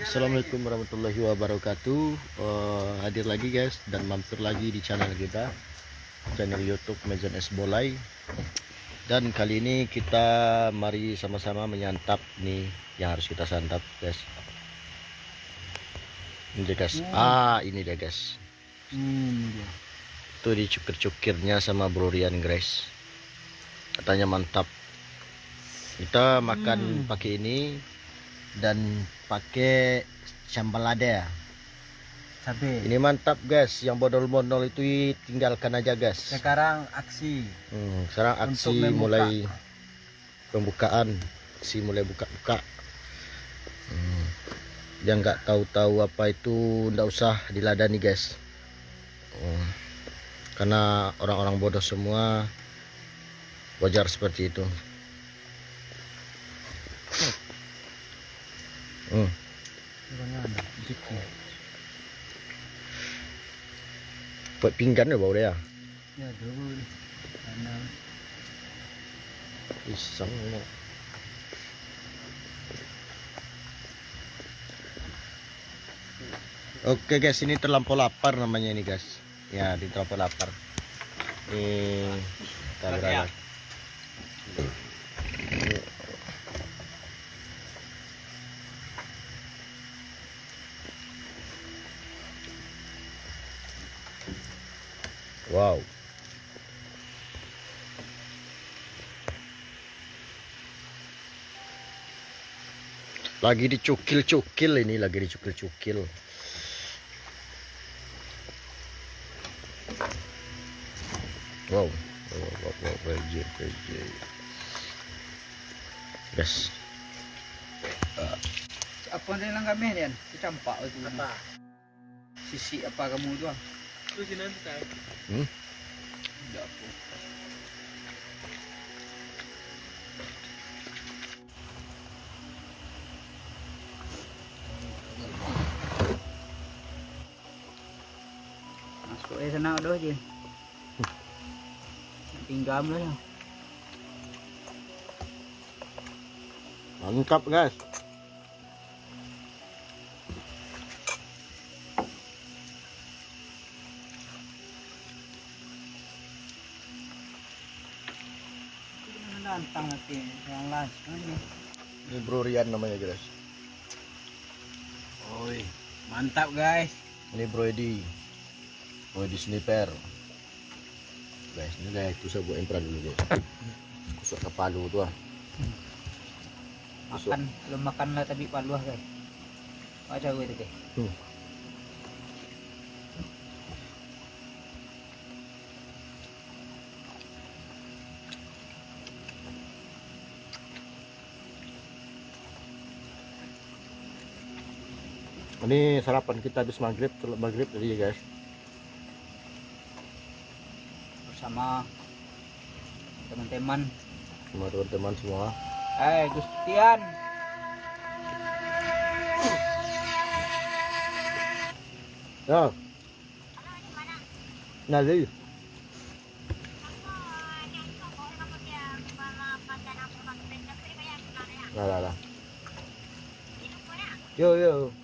Assalamualaikum warahmatullahi wabarakatuh. Uh, Hadir lagi guys dan mampir lagi di channel kita Channel Youtube Mejan Es Bolai. Dan kali ini kita mari sama-sama menyantap nih yang harus kita santap guys. Ini dia guys, ah ini dia guys. Hmm, dia. Tuh dicukir-cukirnya sama Bro Rian guys. Katanya mantap. Kita makan pakai ini dan pakai sambal lada. Cabe. Ini mantap guys, yang bodol-bodol itu tinggalkan aja guys. Sekarang aksi. Hmm, sekarang aksi mulai pembukaan, aksi mulai buka-buka. Hmm. Yang nggak tahu-tahu apa itu ndak usah diladani guys. Hmm. Karena orang-orang bodoh semua wajar seperti itu. Hmm. Dikit. Buat pinggan ya bau dia. Ya dulu. Karena Pisang ini. Oke guys, ini terlampau lapar namanya ini guys. Ya, di terlampau lapar. Ini kita berada. Wow. Lagi dicukil-cukil ini, lagi dicukil-cukil. Wow. Wow, wow, wow, PJ, PJ. Guys, apa dia lang kami yan? Campak itu. Apa? Sisi apa kamu tu? Tu sini tak. Hmm? Masuk eh sana. Pinggam lah ya. mantap guys. Menantang nanti yang last. Ini Bro Rian namanya guys. Oi, mantap guys. Ini Bro Edi. Bro Edi sniper. Guys, ini guys, itu saya buat impran dulu guys. Kusuk ke palu tuh ah. Makan, belum makan lah tapi paluah guys. Baca gue itu guys. Hmm. Ini sarapan kita habis maghrib, maghrib tadi ya guys. Bersama teman-teman. Sama teman-teman semua. Eh, Gustian. Ya. Lah lah. Yo yo.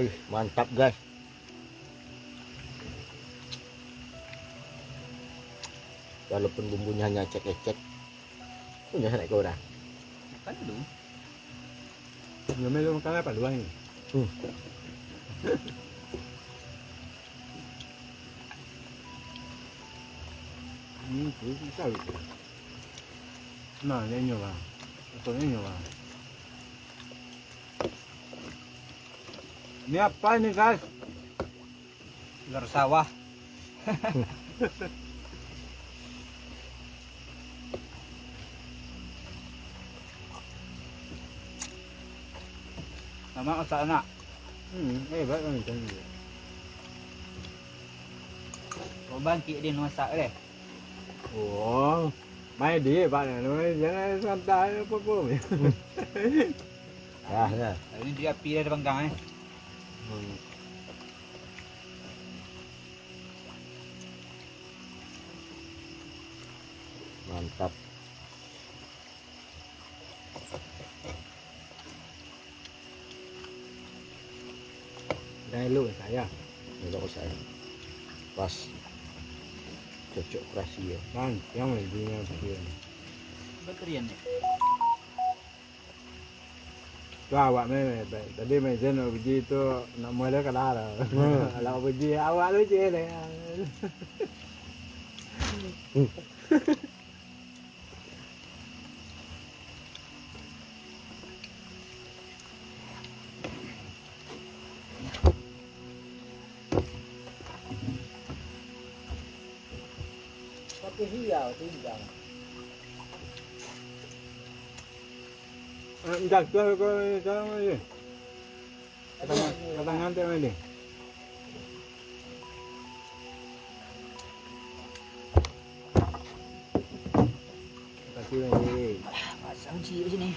Wih, mantap guys. Walaupun bumbunya hanya cek-cek. Punya naik kau dah. Kan dulu. Belum belum makan apa dua ini? Hmm. Hmm, itu bisa. Nah, ini nyoba. Atau ini nyoba. Ini apa ini guys? Ular sawah. Sama otak anak. Hmm, hebat kan ini. Kau bangkit dia masak deh. Oh, main dia pak, jangan santai apa pun. Ya. Ini dia api dia ada panggang eh. Mantap. Udah lu saya. Udah saya. Pas cocok keras ya. Kan yang lebihnya begini. Awak me tadi me jen biji tu nak mula kalah lah. Kalau biji awak tu je lah. Dah tu kau kau ni. Kata kata ngantai ni. Kasih ni. Pasang ci di sini.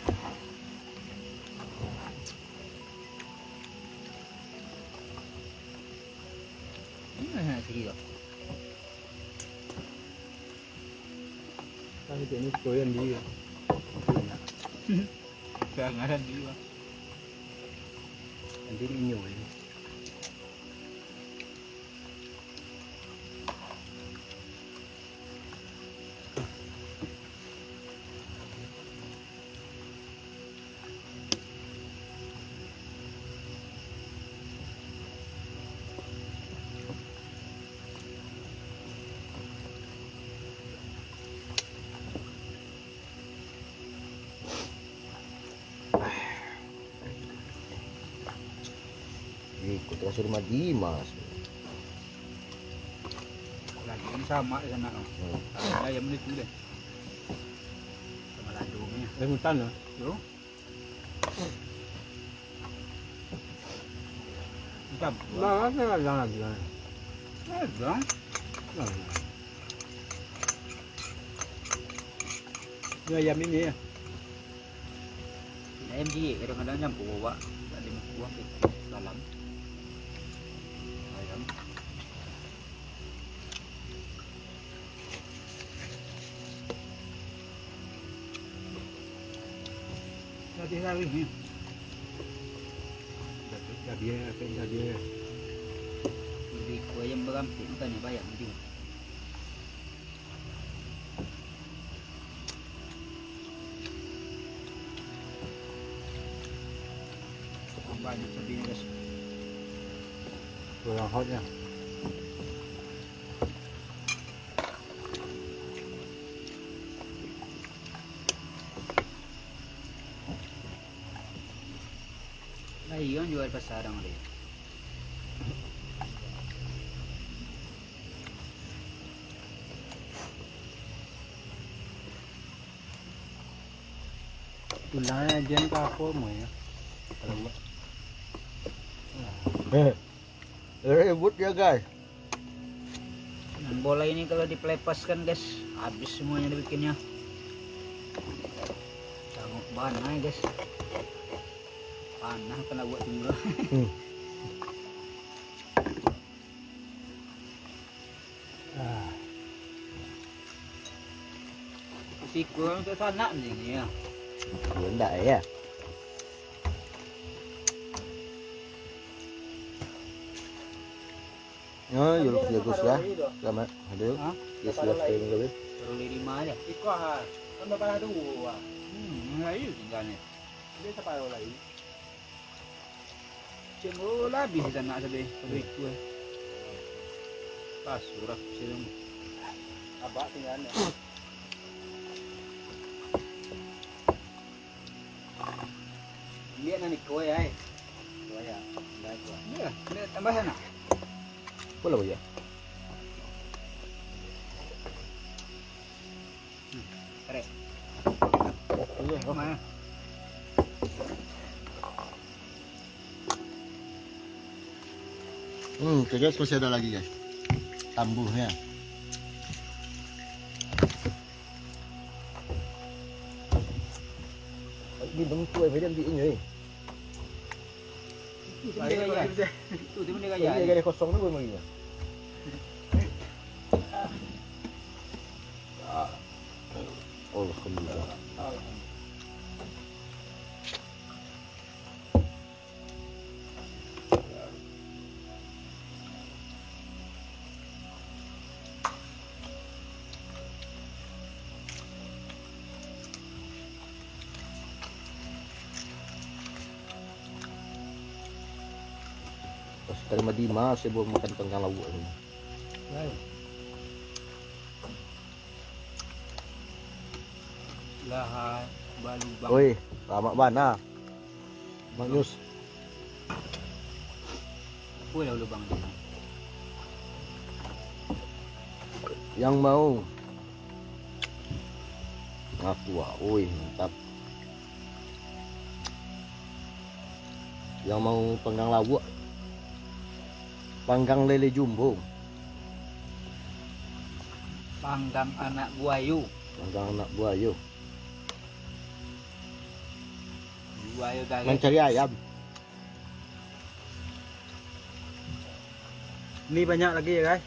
Hmm, sige kok. Kasih ni koyan dia. Jangan dia. Nanti inyo ni. Ikut kasih rumah Dimas Lagi ini sama di sana. Hmm. Ada ayam ni tu deh. Sama ladungnya. Eh mutan lah. Yo. Tu. Lah, ada lagi lah. Eh, dong. Lah. Ni ayam ini ya. Ayam dia kadang-kadang nyampur bawa. Tak ada buah ke dalam. Tadi hari ni. Dah dia, dah dia. Lebih ku ayam berampik bukannya bayang tu. Banyak tapi ni guys. Kurang hot ya. Lagi kan jual pasar orang dia. Tulangnya jen ke apa mau ya? Buat. eh ribut ya guys Dan bola ini kalau dipelepaskan guys, habis semuanya dibikinnya. Panah ya guys. Panah kena buat dulu. Hmm. Ah, Siku untuk sana ni ya. ya enggak ya Oh, yuluk jagus ya. Selamat. Aduh. Hah? Yes, love time gabi. Baru lima aja. Ikut ha. Kan dapat ada dua. Hmm, ayo tinggalnya. Dia sampai lagi. Cengol habis kita nak sabi. Sabi itu eh. Pas surat silang. Abak tinggalnya. Lihat nanti kau ya. Dua ya. Dah dua. Ya, lihat tambah sana. Boleh ya? Keren. Iya. Mana? Hmm, oke guys, masih ada lagi guys. Tambuhnya. Đi bấm tuổi với đơn vị nhỉ? Itu dia gaya. Itu dia Ini kosong tuh ya. Terima Dimas, saya bawa makan ni. Lahat balu bang. Oi, mana? Mak Yus, Apa lah lubang yang mau aku ah, oi mantap. Yang mau panggang lauk, panggang lele jumbo, Panggang anak buayu. panggang anak buaya, Buayu gagal. mencari ayam. Ini banyak lagi ya guys.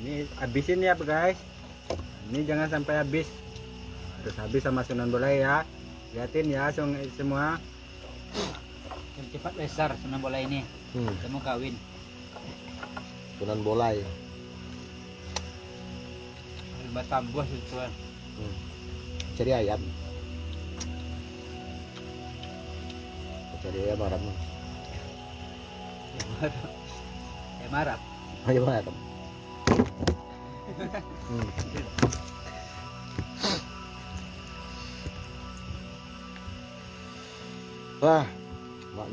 Ini habisin ya guys. Ini jangan sampai habis. Harus habis sama Sunan Boleh ya. Liatin ya semua. Cepat besar senang bola ini. Hmm, Kita mau kawin. Sunan Bolai. Batam buah itu kan. Hmm. Cari ayam. Cari ayam haram. Eh marah. Ayam haram. Hmm. Wah, Mak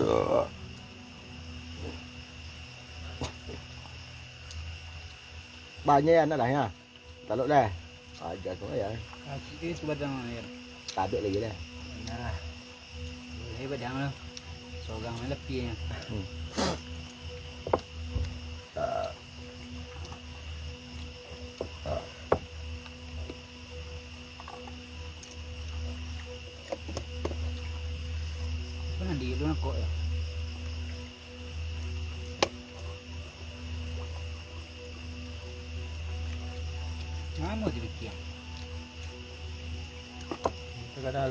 Nyus. Duh. Banyak anak dah ya. Taluk dah. Ajar tu ya. Kasih itu badang ya. Tabik lagi dah. Nah. Boleh badang lah. Sogang main lepi ya. Pernah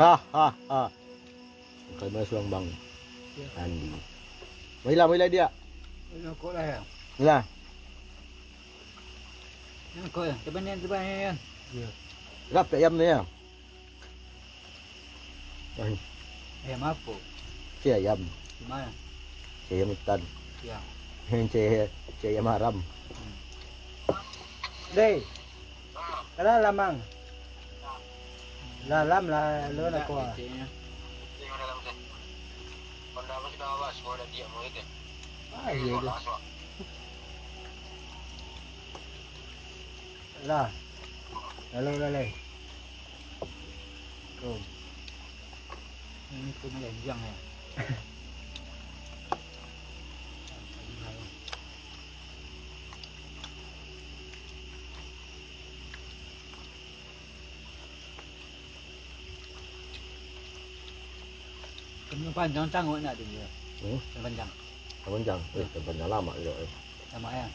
Kay mas lang bang. Andi. Mila mila dia. Luar kok lah ya. Mila. Luar kok ya. Depan ni depan ni ya. Rap ayam ni ya. Ay, Eh maaf po. si ayam. Di mana? Si ayam itan. Ya. Si si ayam haram. Day. Kada lamang. Lalam lah lo na ko. ah. Cik, ya. Ah, iya dah. Lah. Lalu lalai. Go. Ini tu melenjang ya. Kena panjang sanggup nak tu dia. Hmm? Kena panjang. Abang jang. Eh, tempat lama juga. Eh. Sama ya.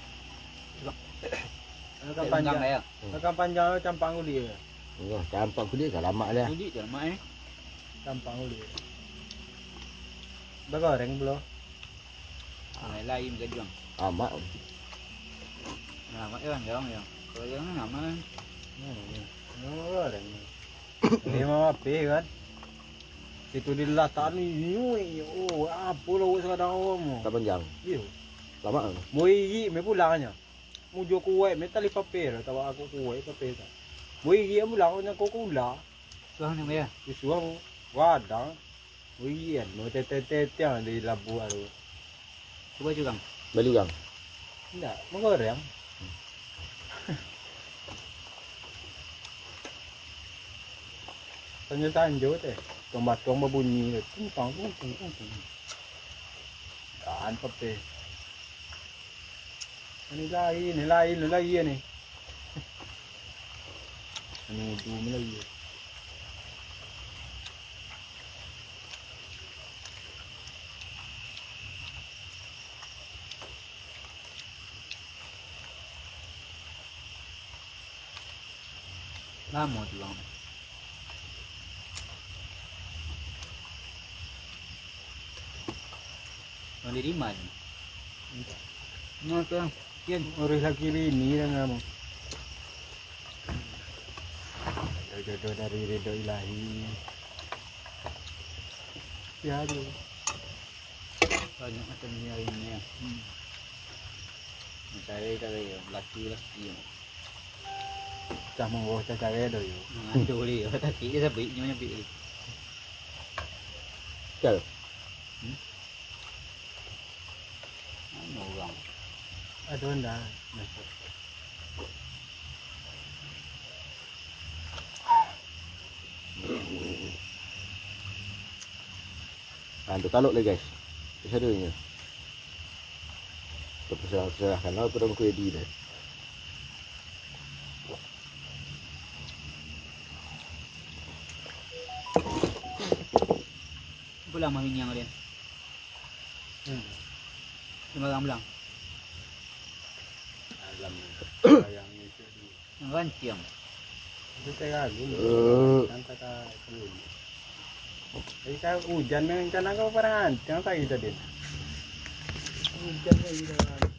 Ano Tak ka panjang panjang? ya. Ano ka panjang lo campang uli. eh. Enggak, campak aku dia dah lama dah. Jadi dia mak eh. Campang uli. Ba goreng belum? Ah, lain ke dia. Amat. Nama dia kan ya. Kalau yang nama kan. Ano goreng? Ini mama api kan? Itu dilataan ni oh apa lah awak sekadar awam. Tak panjang. Ya. Lama ah. Moi yi me pulang nya. Mu jo kuai me tali papel tak aku kuai papel tak. Moi yi mu lang nya ko kula. Suang ni me. Di suang wadang. Moi yi an mo te te te te di labu alu. Cuba juga. Beli juga. Tidak, menggoreng. Tanya tanjo teh. ตัวมาตัวมาบุญมีเลยตุ้งตองตุ้งตุ้งตุ้งตุ้งอันพับเตอันนี้ไล่นี่ไล่หรือไล่เยี่ยนี่อันนี้ดูไม่ไล่เยี่ย Vamos, Lomé. Diriman. Ano to? Yan. Urus lagi bini dah kamu. Jodoh dari ridho ilahi. Ya aduh. Banyak macam ni hari ni. Hmm. Mencari kata ya, laki-laki. Cah monggo cah cari dah yo. Ada boleh. Tapi dia sabik nyonya bi. Cal. Ano Aduh dah. Nah, untuk taluk lagi guys. Bisa dulu ni. Terserah serahkan lah pada muka di dah. Pulang mahinyang dia. Hmm. Lima orang belang. Itu. Itu. Eh. Jadi saya hujan kau perangan. Jangan tak kita din. Hujan lagi dah.